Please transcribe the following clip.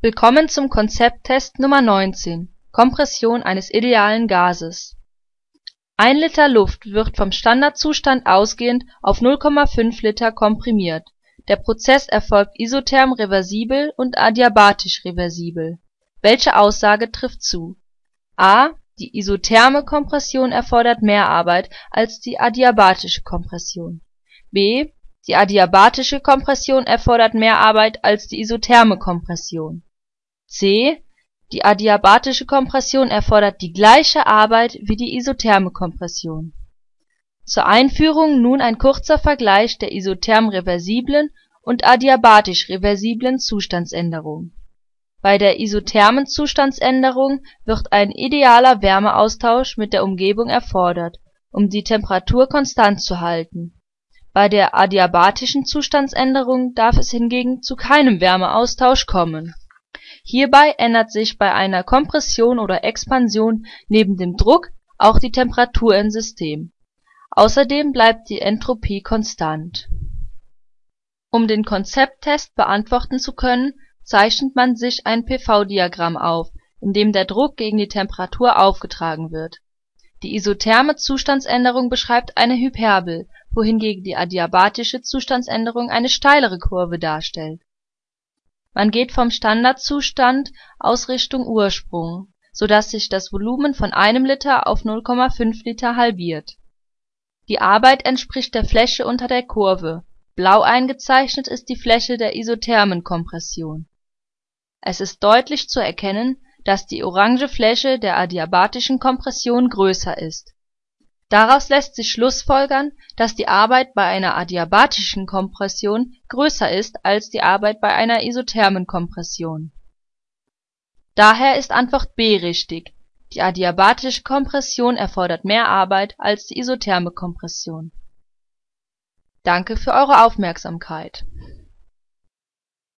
Willkommen zum Konzepttest Nummer 19 (Kompression eines idealen Gases) 1 Liter Luft wird vom Standardzustand ausgehend auf 0,5 Liter komprimiert, der Prozess erfolgt isotherm reversibel und adiabatisch reversibel. Welche Aussage trifft zu? a Die isotherme Kompression erfordert mehr Arbeit als die adiabatische Kompression. b Die adiabatische Kompression erfordert mehr Arbeit als die isotherme Kompression c Die adiabatische Kompression erfordert die gleiche Arbeit wie die isotherme Kompression. Zur Einführung nun ein kurzer Vergleich der isotherm reversiblen und adiabatisch reversiblen Zustandsänderung. Bei der isothermen Zustandsänderung wird ein idealer Wärmeaustausch mit der Umgebung erfordert, um die Temperatur konstant zu halten. Bei der adiabatischen Zustandsänderung darf es hingegen zu keinem Wärmeaustausch kommen Hierbei ändert sich bei einer Kompression oder Expansion neben dem Druck auch die Temperatur im System. Außerdem bleibt die Entropie konstant. Um den Konzepttest beantworten zu können, zeichnet man sich ein PV-Diagramm auf, in dem der Druck gegen die Temperatur aufgetragen wird. Die isotherme Zustandsänderung beschreibt eine Hyperbel, wohingegen die adiabatische Zustandsänderung eine steilere Kurve darstellt man geht vom Standardzustand aus Richtung Ursprung, so dass sich das Volumen von einem Liter auf 0,5 Liter halbiert. Die Arbeit entspricht der Fläche unter der Kurve, blau eingezeichnet ist die Fläche der isothermen Kompression. Es ist deutlich zu erkennen, dass die orange Fläche der adiabatischen Kompression größer ist Daraus lässt sich schlussfolgern, dass die Arbeit bei einer adiabatischen Kompression größer ist als die Arbeit bei einer isothermen Kompression. Daher ist Antwort B richtig, die adiabatische Kompression erfordert mehr Arbeit als die isotherme Kompression. Danke für eure Aufmerksamkeit